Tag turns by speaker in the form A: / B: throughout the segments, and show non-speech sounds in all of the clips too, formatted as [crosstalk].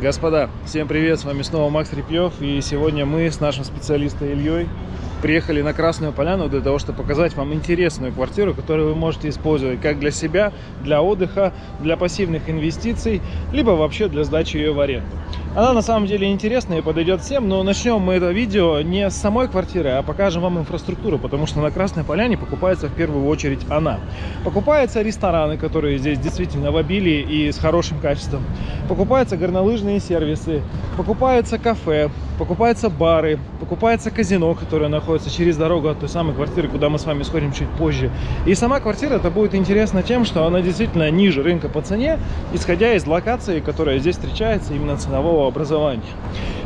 A: Господа, всем привет, с вами снова Макс Репьев, и сегодня мы с нашим специалистом Ильей приехали на Красную Поляну для того, чтобы показать вам интересную квартиру, которую вы можете использовать как для себя, для отдыха, для пассивных инвестиций, либо вообще для сдачи ее в аренду. Она на самом деле интересная и подойдет всем, но начнем мы это видео не с самой квартиры, а покажем вам инфраструктуру, потому что на Красной Поляне покупается в первую очередь она. Покупаются рестораны, которые здесь действительно в обилии и с хорошим качеством. Покупаются горнолыжные сервисы, покупаются кафе, покупаются бары, покупается казино, которое находится через дорогу от той самой квартиры, куда мы с вами сходим чуть позже. И сама квартира это будет интересна тем, что она действительно ниже рынка по цене, исходя из локации, которая здесь встречается именно ценового образования.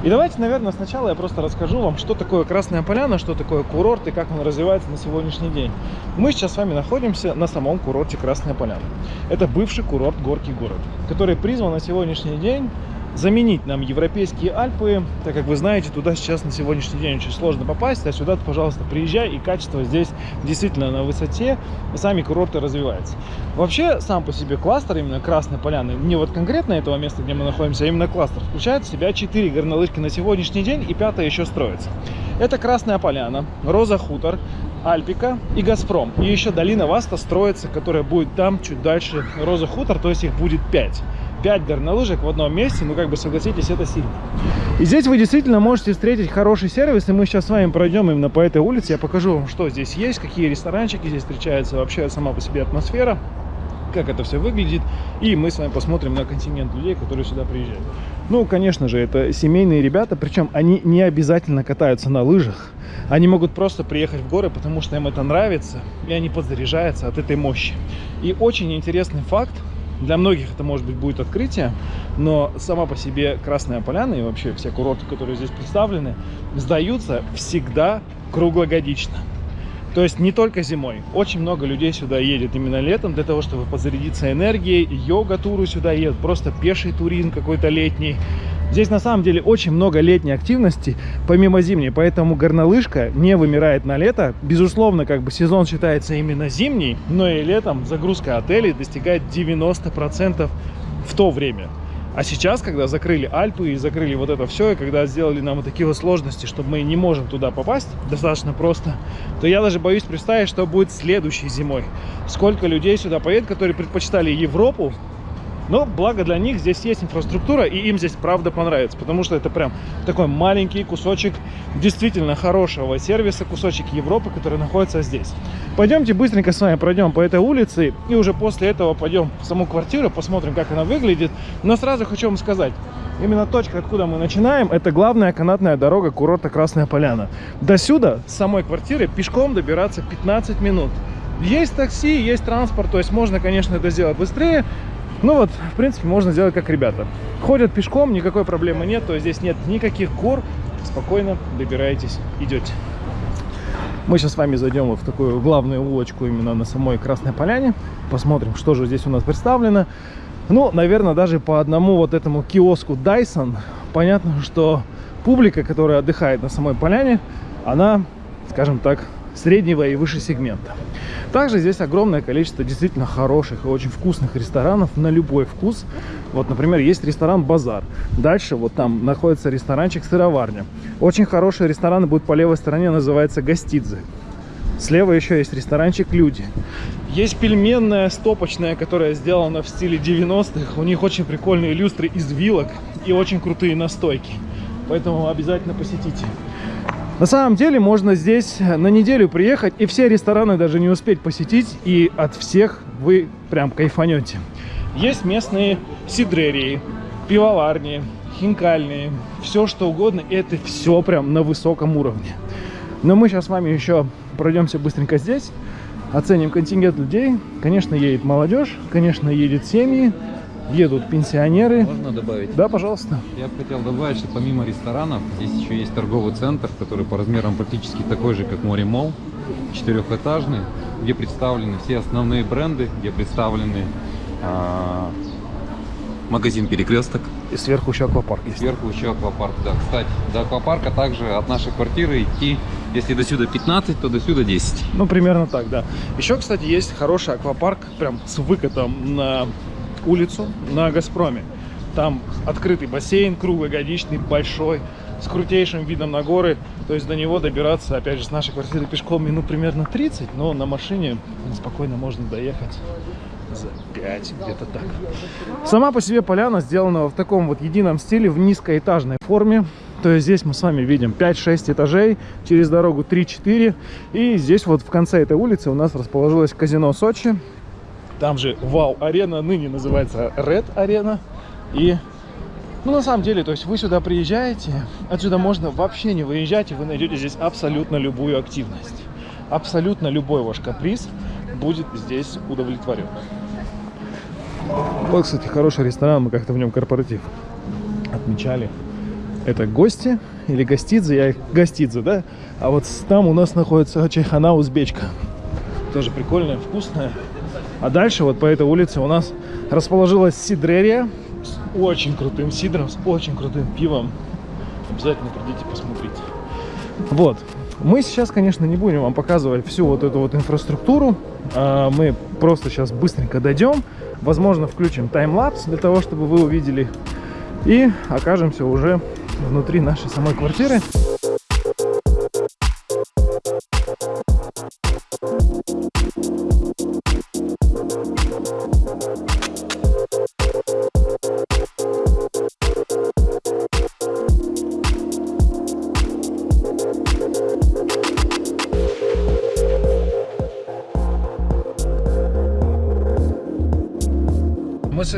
A: И давайте, наверное, сначала я просто расскажу вам, что такое Красная Поляна, что такое курорт и как он развивается на сегодняшний день. Мы сейчас с вами находимся на самом курорте Красная Поляна. Это бывший курорт Горький город, который призван на сегодняшний день заменить нам европейские Альпы, так как вы знаете, туда сейчас на сегодняшний день очень сложно попасть, а сюда, пожалуйста, приезжай, и качество здесь действительно на высоте, сами курорты развиваются. Вообще, сам по себе кластер, именно Красной Поляны, не вот конкретно этого места, где мы находимся, а именно кластер, включает в себя 4 горнолыжки на сегодняшний день, и пятая еще строится. Это Красная Поляна, Роза Хутор, Альпика и Газпром. И еще долина Васта строится, которая будет там чуть дальше Роза Хутор, то есть их будет 5. 5 горнолыжек в одном месте, ну как бы согласитесь, это сильно. И здесь вы действительно можете встретить хороший сервис, и мы сейчас с вами пройдем именно по этой улице, я покажу вам, что здесь есть, какие ресторанчики здесь встречаются, вообще сама по себе атмосфера, как это все выглядит, и мы с вами посмотрим на континент людей, которые сюда приезжают. Ну, конечно же, это семейные ребята, причем они не обязательно катаются на лыжах, они могут просто приехать в горы, потому что им это нравится, и они подзаряжаются от этой мощи. И очень интересный факт, для многих это, может быть, будет открытие, но сама по себе Красная Поляна и вообще все курорты, которые здесь представлены, сдаются всегда круглогодично. То есть не только зимой. Очень много людей сюда едет именно летом для того, чтобы позарядиться энергией. Йога-туры сюда едут, просто пеший туризм какой-то летний. Здесь на самом деле очень много летней активности, помимо зимней, поэтому горнолыжка не вымирает на лето. Безусловно, как бы сезон считается именно зимний, но и летом загрузка отелей достигает 90% в то время. А сейчас, когда закрыли Альпы и закрыли вот это все, и когда сделали нам вот такие вот сложности, чтобы мы не можем туда попасть, достаточно просто, то я даже боюсь представить, что будет следующей зимой. Сколько людей сюда поедет, которые предпочитали Европу, но благо для них здесь есть инфраструктура, и им здесь правда понравится, потому что это прям такой маленький кусочек действительно хорошего сервиса, кусочек Европы, который находится здесь. Пойдемте быстренько с вами пройдем по этой улице, и уже после этого пойдем в саму квартиру, посмотрим, как она выглядит. Но сразу хочу вам сказать, Именно точка, откуда мы начинаем, это главная канатная дорога курорта Красная Поляна. До сюда, с самой квартиры, пешком добираться 15 минут. Есть такси, есть транспорт, то есть можно, конечно, это сделать быстрее, ну вот, в принципе, можно сделать как ребята. Ходят пешком, никакой проблемы нет, то есть здесь нет никаких гор. Спокойно добираетесь, идете. Мы сейчас с вами зайдем вот в такую главную улочку именно на самой Красной Поляне. Посмотрим, что же здесь у нас представлено. Ну, наверное, даже по одному вот этому киоску Dyson понятно, что публика, которая отдыхает на самой поляне, она, скажем так, среднего и выше сегмента. Также здесь огромное количество действительно хороших и очень вкусных ресторанов на любой вкус. Вот, например, есть ресторан «Базар». Дальше вот там находится ресторанчик «Сыроварня». Очень хорошие рестораны будут по левой стороне, называется «Гостидзе». Слева еще есть ресторанчик «Люди». Есть пельменная стопочная, которая сделана в стиле 90-х. У них очень прикольные люстры из вилок и очень крутые настойки. Поэтому обязательно посетите. На самом деле можно здесь на неделю приехать и все рестораны даже не успеть посетить, и от всех вы прям кайфанете. Есть местные сидрерии, пивоварни, хинкальные, все что угодно, и это все прям на высоком уровне. Но мы сейчас с вами еще пройдемся быстренько здесь, оценим контингент людей. Конечно, едет молодежь, конечно, едет семьи, едут пенсионеры.
B: Можно добавить?
A: Да, пожалуйста.
B: Я бы хотел добавить, что помимо ресторанов, здесь еще есть торговый центр, который по размерам практически такой же, как Море Мол, четырехэтажный, где представлены все основные бренды, где представлены а, магазин Перекресток.
A: И сверху еще аквапарк есть.
B: Сверху еще аквапарк, да. Кстати, до аквапарка также от нашей квартиры идти, если до сюда 15, то до сюда 10.
A: Ну, примерно так, да. Еще, кстати, есть хороший аквапарк, прям с выкатом на улицу на Газпроме. Там открытый бассейн, круглогодичный, большой, с крутейшим видом на горы. То есть до него добираться, опять же, с нашей квартиры пешком минут примерно 30, но на машине спокойно можно доехать за 5, где-то так. Сама по себе поляна сделана в таком вот едином стиле, в низкоэтажной форме. То есть здесь мы с вами видим 5-6 этажей, через дорогу 3-4. И здесь вот в конце этой улицы у нас расположилось казино Сочи. Там же Вау-арена, ныне называется Red Арена. И, ну, на самом деле, то есть вы сюда приезжаете, отсюда можно вообще не выезжать, и вы найдете здесь абсолютно любую активность. Абсолютно любой ваш каприз будет здесь удовлетворен. Вот, кстати, хороший ресторан, мы как-то в нем корпоратив отмечали. Это гости или гостидзе, я их гостидзе, да? А вот там у нас находится чайхана узбечка. Тоже прикольная, вкусная. А дальше вот по этой улице у нас расположилась сидрерия с очень крутым сидром, с очень крутым пивом. Обязательно придите посмотрите. Вот. Мы сейчас, конечно, не будем вам показывать всю вот эту вот инфраструктуру. А, мы просто сейчас быстренько дойдем. Возможно, включим таймлапс для того, чтобы вы увидели. И окажемся уже внутри нашей самой квартиры.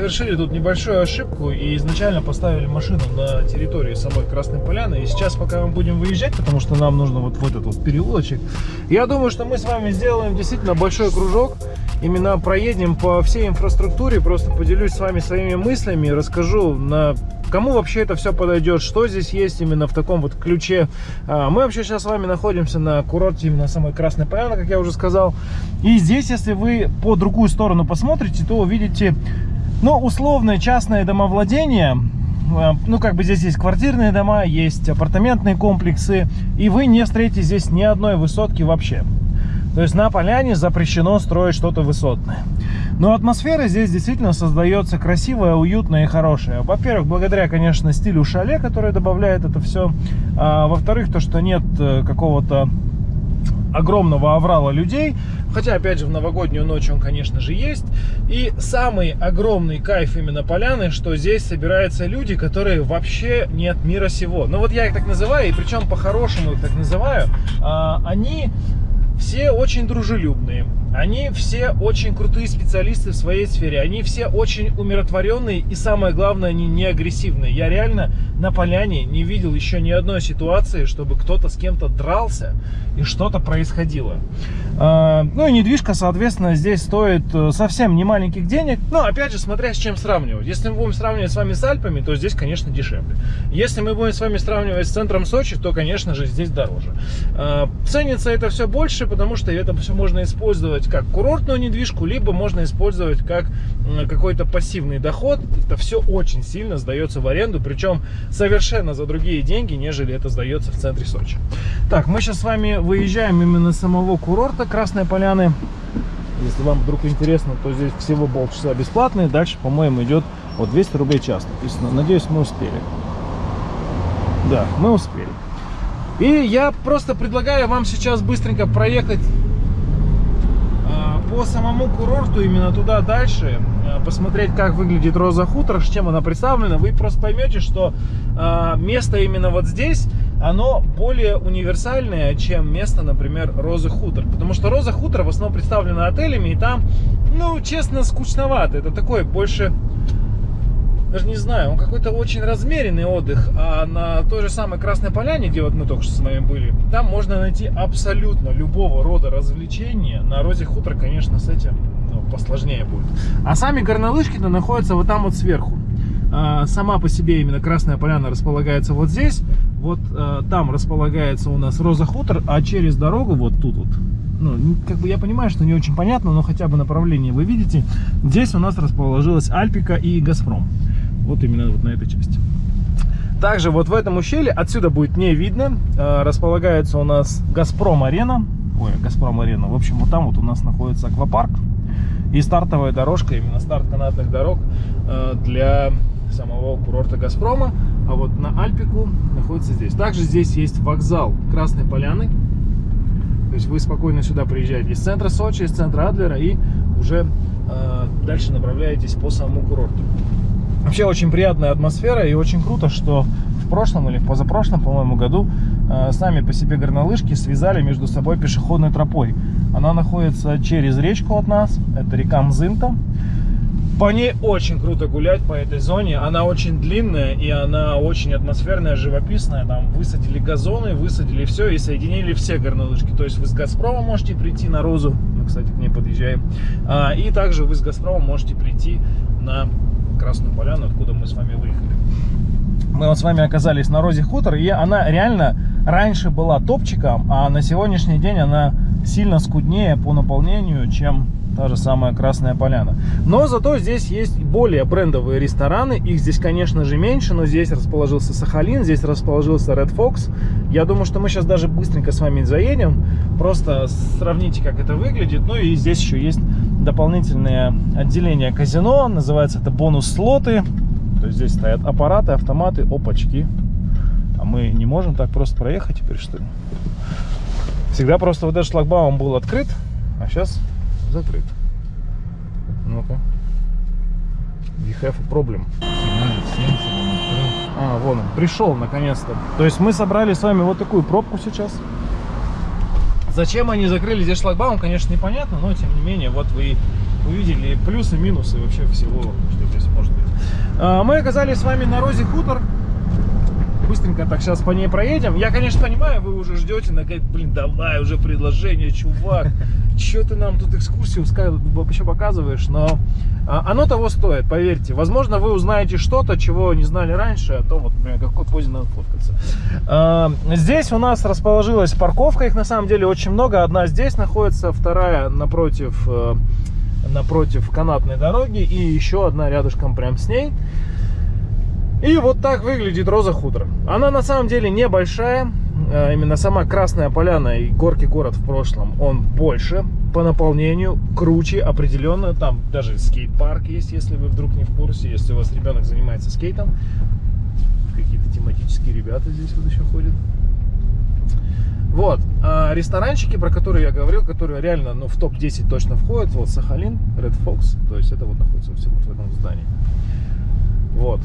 A: Совершили тут небольшую ошибку и изначально поставили машину на территории самой Красной Поляны. И сейчас, пока мы будем выезжать, потому что нам нужно вот в этот вот переулочек, я думаю, что мы с вами сделаем действительно большой кружок. Именно проедем по всей инфраструктуре, просто поделюсь с вами своими мыслями, расскажу на кому вообще это все подойдет, что здесь есть именно в таком вот ключе. А, мы вообще сейчас с вами находимся на курорте именно самой Красной Поляны, как я уже сказал. И здесь, если вы по другую сторону посмотрите, то увидите но условное частное домовладение, э, ну как бы здесь есть квартирные дома, есть апартаментные комплексы, и вы не встретите здесь ни одной высотки вообще. То есть на поляне запрещено строить что-то высотное. Но атмосфера здесь действительно создается красивая, уютная и хорошая. Во-первых, благодаря, конечно, стилю шале, который добавляет это все. А, Во-вторых, то, что нет э, какого-то огромного аврала людей. Хотя, опять же, в новогоднюю ночь он, конечно же, есть. И самый огромный кайф именно поляны, что здесь собираются люди, которые вообще не от мира сего. Ну вот я их так называю, и причем по-хорошему их так называю. А, они все очень дружелюбные. Они все очень крутые специалисты в своей сфере. Они все очень умиротворенные и самое главное, они не агрессивные. Я реально на поляне не видел еще ни одной ситуации, чтобы кто-то с кем-то дрался и что-то происходило. А, ну и недвижка, соответственно, здесь стоит э, совсем не маленьких денег. Но опять же, смотря с чем сравнивать. Если мы будем сравнивать с вами с Альпами, то здесь, конечно, дешевле. Если мы будем с вами сравнивать с центром Сочи, то, конечно же, здесь дороже. А, ценится это все больше, потому что это все можно использовать использовать как курортную недвижку, либо можно использовать как какой-то пассивный доход. Это все очень сильно сдается в аренду, причем совершенно за другие деньги, нежели это сдается в центре Сочи. Так, мы сейчас с вами выезжаем именно с самого курорта Красной Поляны. Если вам вдруг интересно, то здесь всего полчаса бесплатные. Дальше, по-моему, идет вот 200 рублей час написано. Надеюсь, мы успели. Да, мы успели. И я просто предлагаю вам сейчас быстренько проехать по самому курорту, именно туда дальше, э, посмотреть, как выглядит Роза Хутор, с чем она представлена, вы просто поймете, что э, место именно вот здесь, оно более универсальное, чем место, например, Розы Хутор. Потому что Роза Хутор в основном представлена отелями, и там, ну, честно, скучновато. Это такой больше даже не знаю, он какой-то очень размеренный отдых, а на той же самой Красной Поляне, где вот мы только что с вами были, там можно найти абсолютно любого рода развлечения. На Розе Хутор, конечно, с этим ну, посложнее будет. А сами горнолыжки-то находятся вот там вот сверху. А, сама по себе именно Красная Поляна располагается вот здесь, вот а, там располагается у нас Роза Хутор, а через дорогу вот тут вот ну, как бы я понимаю, что не очень понятно, но хотя бы направление вы видите. Здесь у нас расположилась Альпика и Газпром. Вот именно вот на этой части. Также вот в этом ущелье, отсюда будет не видно, э, располагается у нас Газпром-арена. Ой, Газпром-арена. В общем, вот там вот у нас находится аквапарк. И стартовая дорожка, именно старт канатных дорог э, для самого курорта Газпрома, а вот на Альпику находится здесь. Также здесь есть вокзал Красной Поляны, то есть вы спокойно сюда приезжаете из центра Сочи, из центра Адлера и уже э, дальше направляетесь по самому курорту. Вообще очень приятная атмосфера и очень круто, что в прошлом или в позапрошлом, по-моему, году э, сами по себе горнолыжки связали между собой пешеходной тропой. Она находится через речку от нас, это река Мзынта. По ней очень круто гулять по этой зоне. Она очень длинная и она очень атмосферная, живописная. Там высадили газоны, высадили все и соединили все горнолыжки. То есть вы с Газпрома можете прийти на Розу. Мы, кстати, к ней подъезжаем. А, и также вы с Газпрома можете прийти на Красную Поляну, откуда мы с вами выехали. Мы вот с вами оказались на Розе Хутор, и она реально раньше была топчиком, а на сегодняшний день она сильно скуднее по наполнению, чем та же самая Красная Поляна. Но зато здесь есть более брендовые рестораны. Их здесь, конечно же, меньше, но здесь расположился Сахалин, здесь расположился Red Fox. Я думаю, что мы сейчас даже быстренько с вами заедем. Просто сравните, как это выглядит. Ну и здесь еще есть дополнительное отделение казино. Называется это бонус-слоты. То есть здесь стоят аппараты, автоматы, опачки. А мы не можем так просто проехать теперь, что ли? Всегда просто вот этот шлагбаум был открыт, а сейчас закрыт. Ну-ка. We have a problem. А, вон он, пришел наконец-то. То есть мы собрали с вами вот такую пробку сейчас. Зачем они закрыли здесь шлагбаум, конечно, непонятно, но тем не менее, вот вы увидели плюсы, минусы вообще всего, что здесь может быть. А, мы оказались с вами на Розе Хутор быстренько так сейчас по ней проедем. Я, конечно, понимаю, вы уже ждете, на блин, давай уже предложение, чувак. Че ты нам тут экскурсию вообще показываешь? Но а, оно того стоит, поверьте. Возможно, вы узнаете что-то, чего не знали раньше, а то вот, например, какой позе надо фоткаться. А, здесь у нас расположилась парковка, их на самом деле очень много. Одна здесь находится, вторая напротив э, напротив канатной дороги и еще одна рядышком прям с ней. И вот так выглядит Роза Хутор. Она на самом деле небольшая. А, именно сама Красная Поляна и Горки город в прошлом, он больше по наполнению, круче определенно. Там даже скейт-парк есть, если вы вдруг не в курсе. Если у вас ребенок занимается скейтом. Какие-то тематические ребята здесь вот еще ходят. Вот, а ресторанчики, про которые я говорил, которые реально ну, в топ-10 точно входят, вот Сахалин, Red Fox, то есть это вот находится все вот в этом здании. Вот,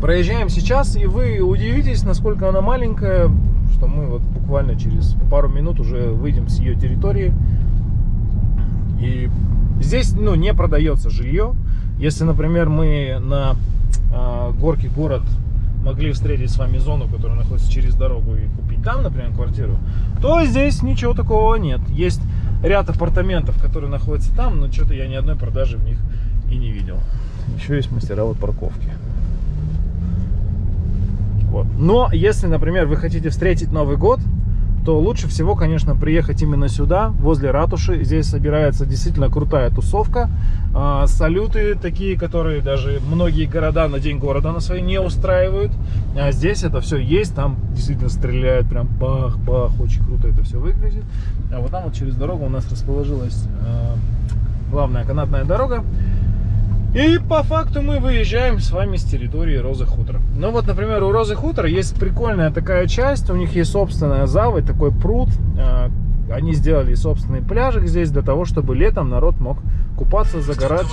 A: Проезжаем сейчас, и вы удивитесь, насколько она маленькая, что мы вот буквально через пару минут уже выйдем с ее территории. И здесь ну, не продается жилье. Если, например, мы на э, горке город могли встретить с вами зону, которая находится через дорогу и купить там, например, квартиру, то здесь ничего такого нет. Есть ряд апартаментов, которые находятся там, но что-то я ни одной продажи в них и не видел. Еще есть мастера вот парковки. Но если, например, вы хотите встретить Новый год, то лучше всего, конечно, приехать именно сюда, возле ратуши. Здесь собирается действительно крутая тусовка. А, салюты такие, которые даже многие города на День города на свои не устраивают. А здесь это все есть, там действительно стреляют, прям бах-бах, очень круто это все выглядит. А вот там вот через дорогу у нас расположилась а, главная канатная дорога. И по факту мы выезжаем с вами с территории Розы Хутор. Ну вот, например, у Розы Хутор есть прикольная такая часть, у них есть собственная заводь, такой пруд. А, они сделали собственный пляжик здесь для того, чтобы летом народ мог купаться, загорать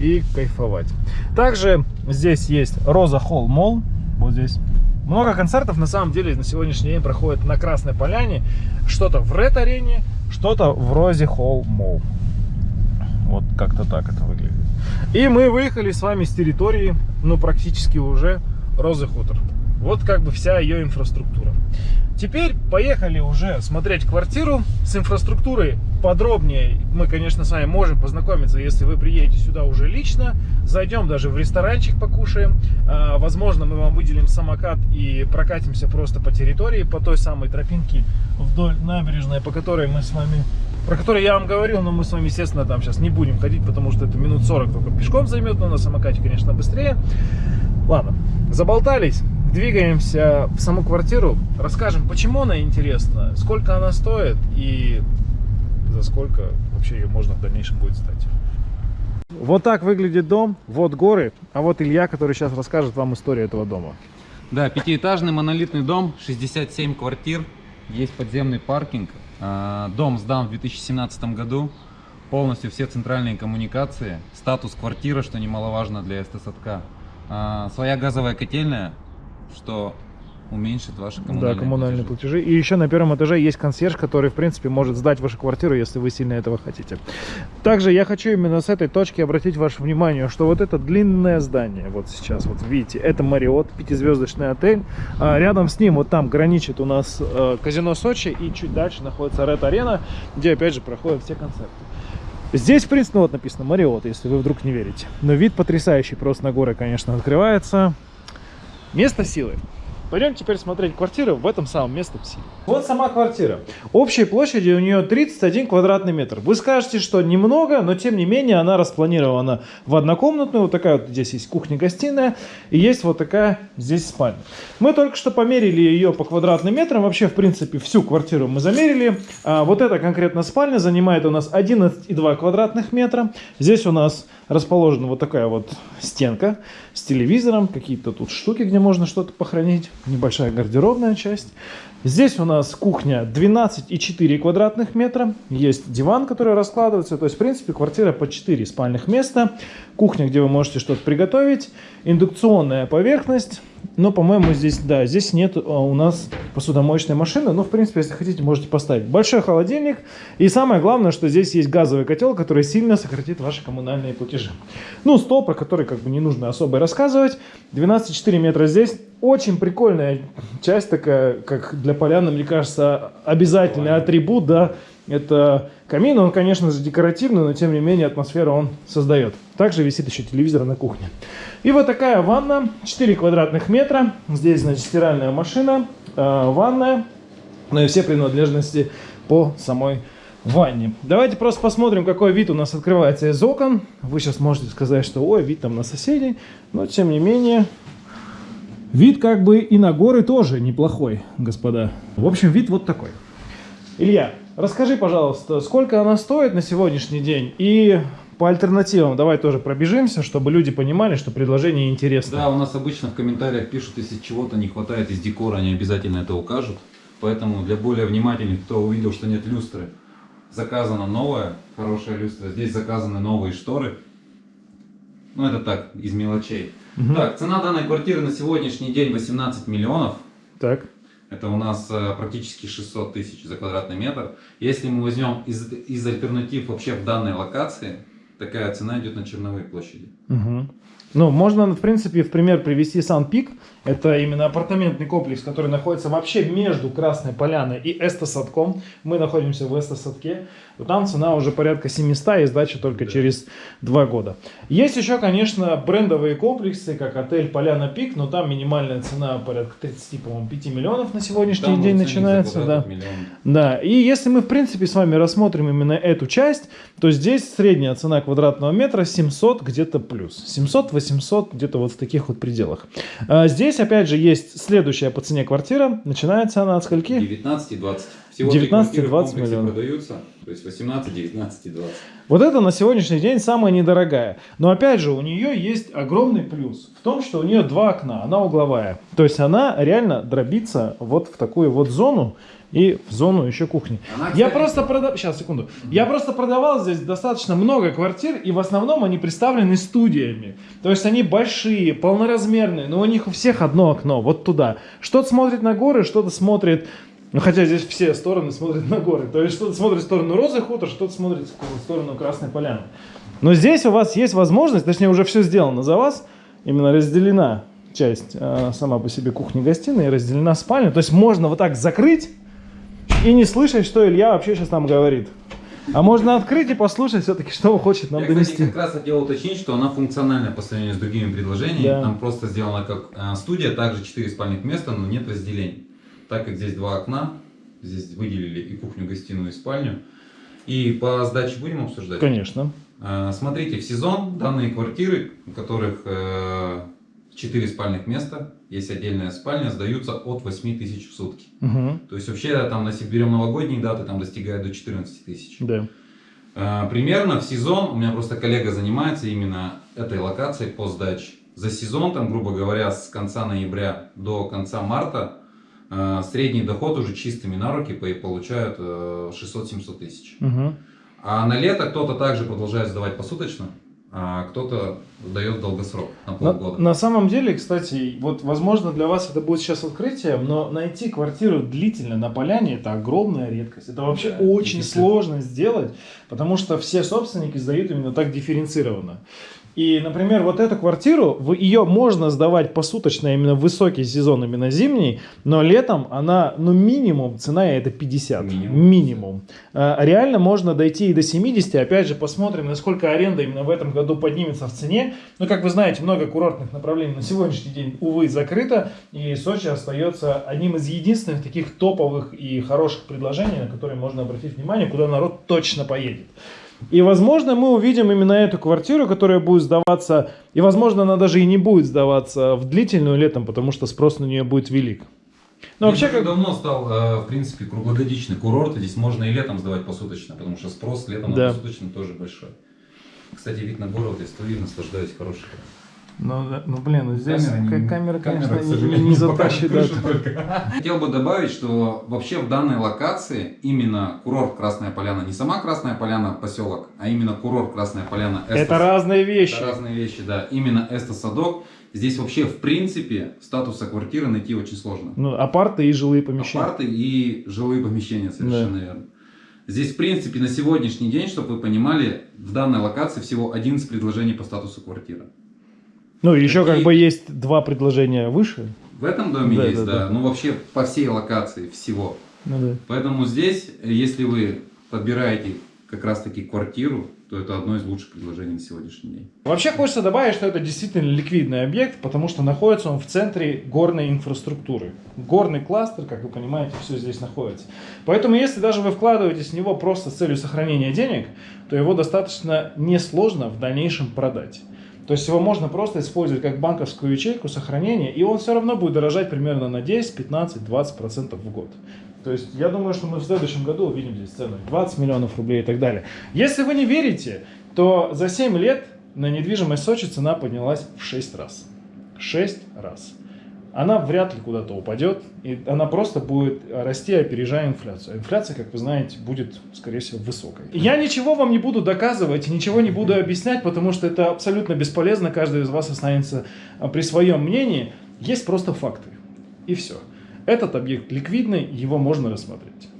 A: и кайфовать. Также здесь есть Роза Холл Молл, вот здесь. Много концертов на самом деле на сегодняшний день проходит на Красной Поляне. Что-то в Ред Арене, что-то в Розе Холл Молл. Вот как-то так это выглядит. И мы выехали с вами с территории, ну, практически уже Розы Хутор. Вот как бы вся ее инфраструктура. Теперь поехали уже смотреть квартиру с инфраструктурой подробнее. Мы, конечно, с вами можем познакомиться, если вы приедете сюда уже лично. Зайдем даже в ресторанчик, покушаем. А, возможно, мы вам выделим самокат и прокатимся просто по территории, по той самой тропинке вдоль набережной, по которой мы с вами про который я вам говорил, но мы с вами, естественно, там сейчас не будем ходить, потому что это минут 40 только пешком займет, но на самокате, конечно, быстрее. Ладно, заболтались, двигаемся в саму квартиру, расскажем, почему она интересна, сколько она стоит и за сколько вообще ее можно в дальнейшем будет сдать. Вот так выглядит дом, вот горы, а вот Илья, который сейчас расскажет вам историю этого дома.
B: Да, пятиэтажный монолитный дом, 67 квартир, есть подземный паркинг. А, дом сдан в 2017 году, полностью все центральные коммуникации, статус квартиры, что немаловажно для СТСатка. А, своя газовая котельная, что уменьшит ваши коммунальные,
A: да, коммунальные платежи. платежи. И еще на первом этаже есть консьерж, который, в принципе, может сдать вашу квартиру, если вы сильно этого хотите. Также я хочу именно с этой точки обратить ваше внимание, что вот это длинное здание, вот сейчас, вот видите, это Мариот, пятизвездочный отель. А рядом с ним, вот там граничит у нас э, казино Сочи, и чуть дальше находится Ред Арена, где, опять же, проходят все концерты. Здесь, в принципе, ну, вот написано Мариот, если вы вдруг не верите. Но вид потрясающий, просто на горы, конечно, открывается. Место силы. Пойдем теперь смотреть квартиры в этом самом месте Силе. Вот сама квартира. Общей площади у нее 31 квадратный метр. Вы скажете, что немного, но тем не менее она распланирована в однокомнатную. Вот такая вот здесь есть кухня-гостиная и есть вот такая здесь спальня. Мы только что померили ее по квадратным метрам. Вообще, в принципе, всю квартиру мы замерили. А вот эта конкретно спальня занимает у нас 11,2 квадратных метра. Здесь у нас расположена вот такая вот стенка с телевизором, какие-то тут штуки, где можно что-то похоронить, небольшая гардеробная часть. Здесь у нас кухня 12,4 квадратных метра, есть диван, который раскладывается, то есть в принципе квартира по 4 спальных места, кухня, где вы можете что-то приготовить, индукционная поверхность, но, по-моему, здесь, да, здесь нет а, у нас посудомоечной машины. Но, в принципе, если хотите, можете поставить. Большой холодильник. И самое главное, что здесь есть газовый котел, который сильно сократит ваши коммунальные платежи. Ну, стол, про который как бы не нужно особо рассказывать. 12,4 метра здесь. Очень прикольная часть такая, как для поляны, мне кажется, обязательный атрибут, да, это камин. Он, конечно же, декоративный, но тем не менее атмосферу он создает. Также висит еще телевизор на кухне. И вот такая ванна, 4 квадратных метра. Здесь, значит, стиральная машина, э, ванная, ну и все принадлежности по самой ванне. Давайте просто посмотрим, какой вид у нас открывается из окон. Вы сейчас можете сказать, что ой, вид там на соседей, но тем не менее... Вид как бы и на горы тоже неплохой, господа. В общем, вид вот такой. Илья, расскажи, пожалуйста, сколько она стоит на сегодняшний день и по альтернативам давай тоже пробежимся, чтобы люди понимали, что предложение интересно.
B: Да, у нас обычно в комментариях пишут, если чего-то не хватает из декора, они обязательно это укажут. Поэтому для более внимательных, кто увидел, что нет люстры, заказана новая, хорошая люстра. Здесь заказаны новые шторы. Ну, это так, из мелочей. Угу. Так, цена данной квартиры на сегодняшний день 18 миллионов.
A: Так.
B: Это у нас э, практически 600 тысяч за квадратный метр. Если мы возьмем из, из альтернатив вообще в данной локации, такая цена идет на Черновой площади.
A: Угу. Ну, можно, в принципе, в пример привести Сан-Пик. Это именно апартаментный комплекс, который находится вообще между Красной Поляной и Эстосадком. Мы находимся в Эстосадке. Там цена уже порядка 700 и сдача только да. через 2 года. Есть еще, конечно, брендовые комплексы, как отель Поляна Пик, но там минимальная цена порядка 30, по-моему, 5 миллионов на сегодняшний там день начинается. Да. да. И если мы, в принципе, с вами рассмотрим именно эту часть, то здесь средняя цена квадратного метра 700 где-то плюс. 700-800 где-то вот в таких вот пределах. А здесь, опять же, есть следующая по цене квартира. Начинается она от скольки?
B: 19 и 20.
A: Всего 19-20 миллионов.
B: продаются, то есть 18, 19 и 20.
A: Вот это на сегодняшний день самая недорогая. Но опять же, у нее есть огромный плюс в том, что у нее два окна, она угловая. То есть она реально дробится вот в такую вот зону и в зону еще кухни. Она, кстати, я просто продавал, сейчас секунду, я просто продавал здесь достаточно много квартир и в основном они представлены студиями. То есть они большие, полноразмерные, но у них у всех одно окно, вот туда. Что-то смотрит на горы, что-то смотрит ну, хотя здесь все стороны смотрят на горы. То есть что-то смотрит в сторону Розы хутор, что-то смотрит в сторону Красной Поляны. Но здесь у вас есть возможность, точнее уже все сделано за вас, именно разделена часть э, сама по себе кухни-гостиной, разделена спальня. То есть можно вот так закрыть и не слышать, что Илья вообще сейчас там говорит. А можно открыть и послушать все-таки, что он хочет нам
B: Я,
A: донести.
B: Кстати, как раз хотел уточнить, что она функциональная по сравнению с другими предложениями. Да. Там просто сделана как э, студия, также 4 спальных места, но нет разделений так как здесь два окна, здесь выделили и кухню, гостиную, и спальню. И по сдаче будем обсуждать?
A: Конечно.
B: А, смотрите, в сезон данные квартиры, у которых 4 э, спальных места, есть отдельная спальня, сдаются от 8 тысяч в сутки. Угу. То есть вообще там, если берем новогодние даты, там достигает до 14 тысяч.
A: Да.
B: Э, Примерно в сезон, у меня просто коллега занимается именно этой локацией по сдаче. За сезон, там, грубо говоря, с конца ноября до конца марта, средний доход уже чистыми на руки по- получают э, 600-700 тысяч.
A: Мгм.
B: А на лето кто-то также продолжает сдавать посуточно, а кто-то дает долгосрок на
A: На,
B: полгода.
A: на самом деле, кстати, вот возможно для вас это будет сейчас открытием, но найти квартиру длительно на поляне это огромная редкость. Это вообще
B: Да,
A: очень сложно сделать, потому что все собственники сдают именно так дифференцированно. И, например, вот эту квартиру, ее можно сдавать посуточно именно в высокий сезон, именно зимний, но летом она, ну, минимум, цена это 50.
B: Минимум.
A: Минимум. А, Реально можно дойти и до 70. Опять же, посмотрим, насколько аренда именно в этом году поднимется в цене. Ну, как вы знаете, много курортных направлений на сегодняшний день, увы, закрыто. И Сочи остается одним из единственных таких топовых и хороших предложений, на которые можно обратить внимание, куда народ точно поедет. И, возможно, мы увидим именно эту квартиру, которая будет сдаваться, и, возможно, она даже и не будет сдаваться в длительную летом, потому что спрос на нее будет велик. Ну, вообще, как...
B: давно стал, э, в принципе, круглогодичный курорт. Здесь можно и летом сдавать посуточно, потому что спрос летом
A: Да.
B: на посуточно тоже большой. Кстати, вид на город, я стою, наслаждаюсь, хороший.
A: Ну, да, ну, блин, ну здесь
B: Камера
A: камера,
B: камера,
A: конечно, не- не [laughs] затащит. да.
B: Хотел бы добавить, что вообще в данной локации именно курорт Красная Поляна, не сама Красная Поляна поселок, а именно курорт Красная Поляна.
A: Это
B: Эстас.
A: разные вещи.
B: Это разные вещи, да. Именно Эста Садок. Здесь вообще, в принципе, статуса квартиры найти очень сложно.
A: Ну, апарты и жилые помещения.
B: Апарты и жилые помещения, совершенно верно. Здесь, в принципе, на сегодняшний день, чтобы вы понимали, в данной локации всего 11 предложений по статусу квартиры.
A: Ну, еще
B: Какие-
A: как бы есть два предложения выше.
B: В этом доме
A: Да,
B: есть,
A: да,
B: да,
A: да.
B: Ну, вообще, по всей локации всего.
A: Ну, да.
B: Поэтому здесь, если вы подбираете как раз-таки квартиру, то это одно из лучших предложений на сегодняшний день.
A: Вообще хочется добавить, что это действительно ликвидный объект, потому что находится он в центре горной инфраструктуры. Горный кластер, как вы понимаете, все здесь находится. Поэтому если даже вы вкладываетесь в него просто с целью сохранения денег, то его достаточно несложно в дальнейшем продать. То есть его можно просто использовать как банковскую ячейку сохранения, и он все равно будет дорожать примерно на 10, 15, 20% в год. То есть я думаю, что мы в следующем году увидим здесь цену 20 миллионов рублей и так далее. Если вы не верите, то за 7 лет на недвижимость Сочи цена поднялась в 6 раз. 6 раз. Она вряд ли куда-то упадет, и она просто будет расти, опережая инфляцию. Инфляция, как вы знаете, будет, скорее всего, высокой. Я ничего вам не буду доказывать, ничего не буду объяснять, потому что это абсолютно бесполезно, каждый из вас останется а, при своем мнении. Есть просто факты. И все. Этот объект ликвидный, его можно рассмотреть.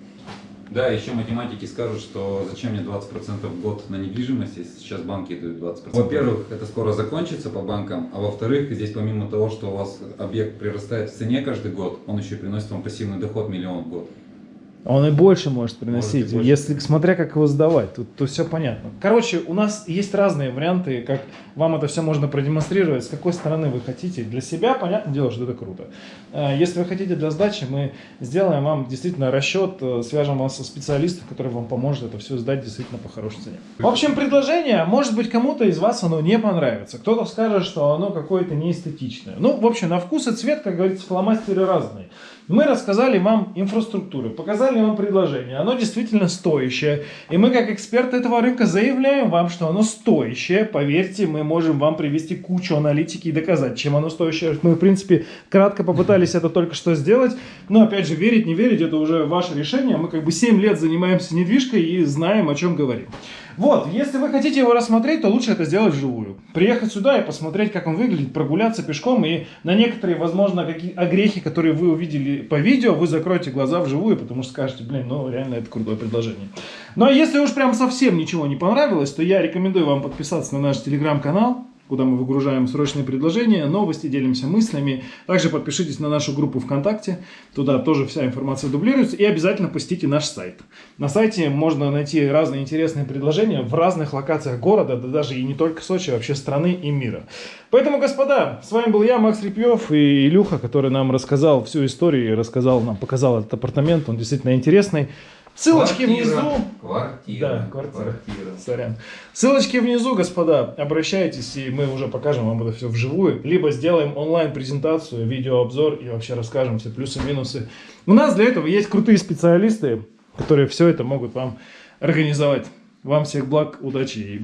B: Да, еще математики скажут, что зачем мне 20% в год на недвижимость, если сейчас банки дают 20%. Во-первых, это скоро закончится по банкам, а во-вторых, здесь помимо того, что у вас объект прирастает в цене каждый год, он еще приносит вам пассивный доход миллион в год.
A: Он и больше может приносить,
B: Может больше.
A: если смотря как его сдавать, тут, тут все понятно. Короче, у нас есть разные варианты, как вам это все можно продемонстрировать, с какой стороны вы хотите. Для себя, понятное дело, что это круто. Э, Если вы хотите для сдачи, мы сделаем вам действительно расчет, э, свяжем вас со специалистом, который вам поможет это все сдать действительно по хорошей цене. В общем, предложение, может быть, кому-то из вас оно не понравится. Кто-то скажет, что оно какое-то неэстетичное. Ну, в общем, на вкус и цвет, как говорится, фломастеры разные. Мы рассказали вам инфраструктуру, показали вам предложение. Оно действительно стоящее. И мы, как эксперты этого рынка, заявляем вам, что оно стоящее. Поверьте, мы можем вам привести кучу аналитики и доказать, чем оно стоящее. Мы, в принципе, кратко попытались это только что сделать. Но, опять же, верить, не верить, это уже ваше решение. Мы как бы 7 лет занимаемся недвижкой и знаем, о чем говорим. Вот, если вы хотите его рассмотреть, то лучше это сделать вживую. Приехать сюда и посмотреть, как он выглядит, прогуляться пешком, и на некоторые, возможно, какие огрехи, которые вы увидели по видео, вы закроете глаза вживую, потому что скажете, блин, ну реально это крутое предложение. Но если уж прям совсем ничего не понравилось, то я рекомендую вам подписаться на наш телеграм-канал, куда мы выгружаем срочные предложения, новости, делимся мыслями. Также подпишитесь на нашу группу ВКонтакте, туда тоже вся информация дублируется. И обязательно посетите наш сайт. На сайте можно найти разные интересные предложения в разных локациях города, да даже и не только Сочи, а вообще страны и мира. Поэтому, господа, с вами был я, Макс Репьев и Илюха, который нам рассказал всю историю и рассказал нам, показал этот апартамент, он действительно интересный. Ссылочки
B: Квартира.
A: внизу.
B: Квартира.
A: Да, квартира. Сорян. Ссылочки внизу, господа. Обращайтесь, и мы уже покажем вам это все вживую. Либо сделаем онлайн-презентацию, видеообзор и вообще расскажем все плюсы-минусы. У нас для этого есть крутые специалисты, которые все это могут вам организовать. Вам всех благ, удачи и